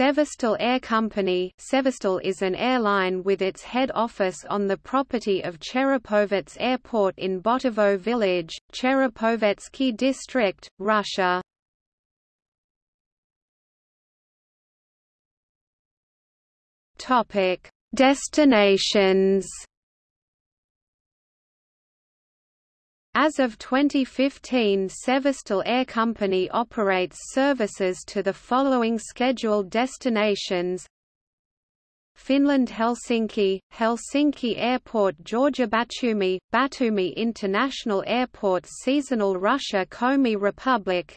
Severstal Air Company Severstal is an airline with its head office on the property of Cherepovets Airport in Botovo village, Cherepovetsky district, Russia. Destinations As of 2015 Severstal Air Company operates services to the following scheduled destinations. Finland Helsinki, Helsinki Airport Georgia Batumi, Batumi International Airport Seasonal Russia Komi Republic.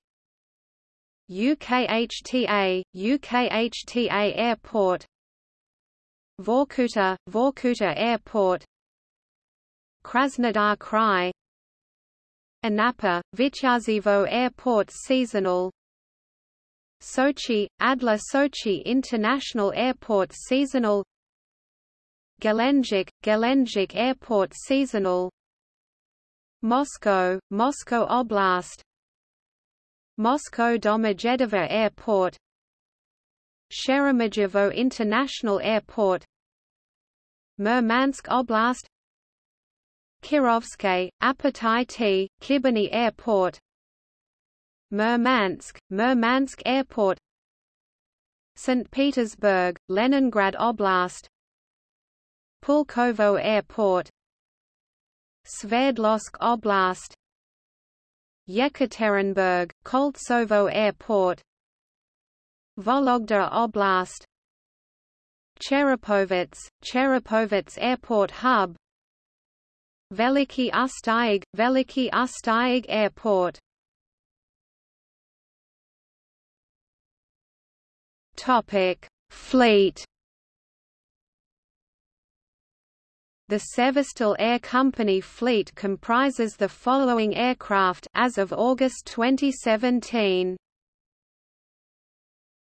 UKHTA, UKHTA Airport. Vorkuta, Vorkuta Airport. Krasnodar Krai Anapa, Vityazevo Airport Seasonal Sochi, Adler Sochi International Airport Seasonal Gelendzhik, Gelendzhik Airport Seasonal Moscow, Moscow Oblast Moscow Domodedovo Airport Sheremetyevo International Airport Murmansk Oblast Kirovsky, Apatity Khibiny Airport. Murmansk, Murmansk Airport. St. Petersburg, Leningrad Oblast. Pulkovo Airport. Sverdlovsk Oblast. Yekaterinburg, Koltsovo Airport. Vologda Oblast. Cherepovets, Cherepovets Airport Hub Veliki Ustyug, Veliki Ustyug Airport Fleet. The Severstal Air Company fleet comprises the following aircraft as of August 2017.